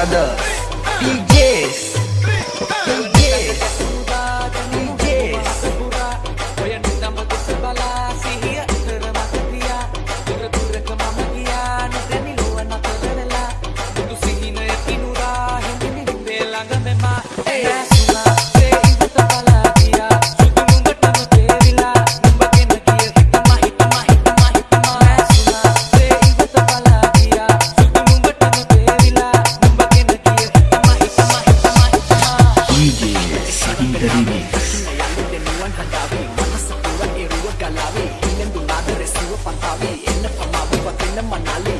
Brothers DJs DJ Sahinda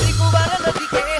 దిక్కు వాళ్ళ నదికే